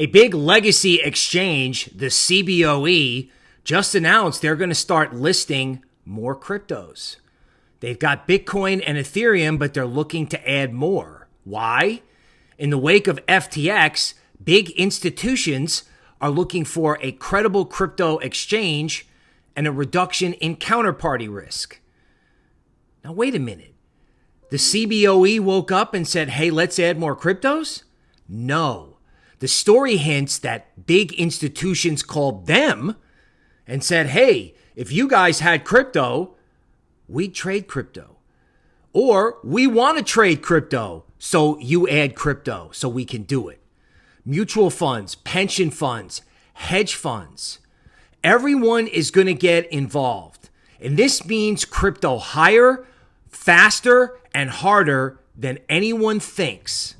A big legacy exchange, the CBOE, just announced they're going to start listing more cryptos. They've got Bitcoin and Ethereum, but they're looking to add more. Why? In the wake of FTX, big institutions are looking for a credible crypto exchange and a reduction in counterparty risk. Now, wait a minute. The CBOE woke up and said, hey, let's add more cryptos? No. The story hints that big institutions called them and said, hey, if you guys had crypto, we'd trade crypto. Or we want to trade crypto, so you add crypto so we can do it. Mutual funds, pension funds, hedge funds. Everyone is going to get involved. And this means crypto higher, faster, and harder than anyone thinks.